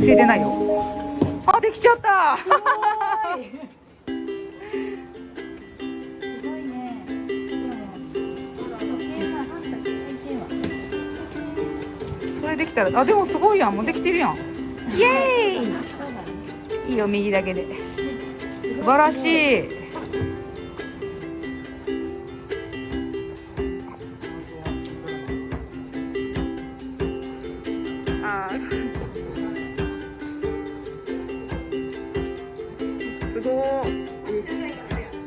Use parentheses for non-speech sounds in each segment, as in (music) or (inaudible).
教えてないよ。あできちゃった。すごいすごいね。それできたらあでもすごいやんもうできてるやんイエーイいいよ右だけで素晴らしいすごい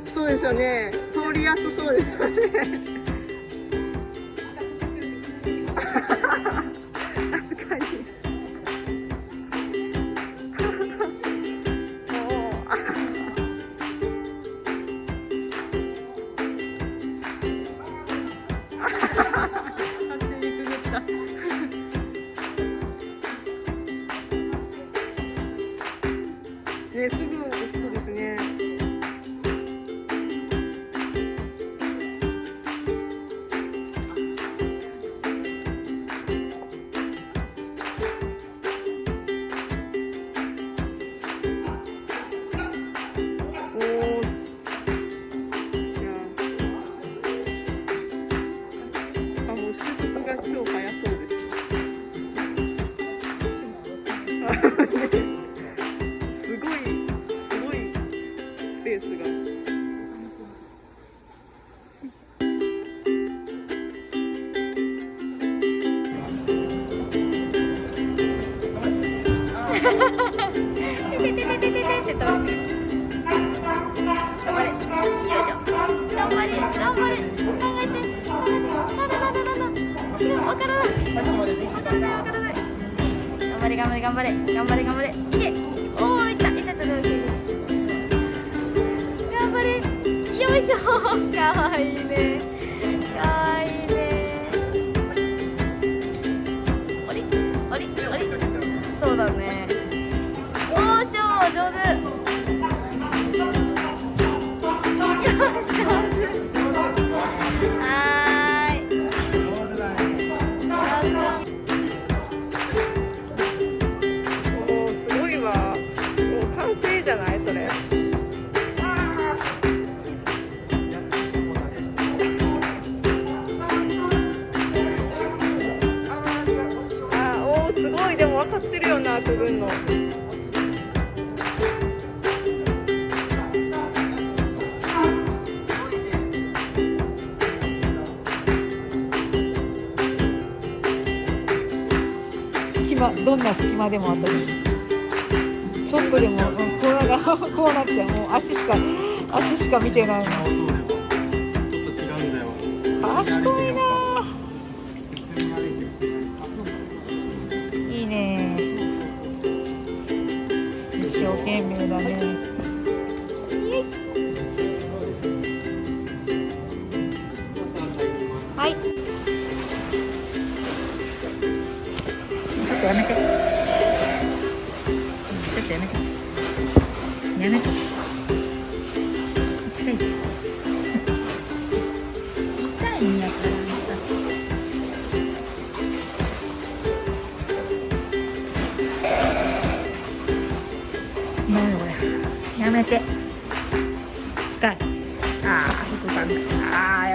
そうですよね。通りやすそうですよね。確かに。もうあ勝手にくぐったねすぐ落ちそうですね超速そうです。ースが。張れ、頑張れ、頑張れ、頑張れ。頑張れ。頑張れ頑張れ。頑張れ頑張れ。いけよいしょかわいいね。かわいいね。あれあれあれそうだね。おーしょー上手。るよなくぐんの。隙間どんな隙間でもあったりちょっとでも、うん、こうな (laughs) こうなっちゃうもう足しか足しか見てないのそうですよ。ちょっと違うんだよ。賢いな生懸命だね。はい。ちょっとやめて。ちょっとやめて。やめて。近いやめて。深い。ああ、副感覚。ああ、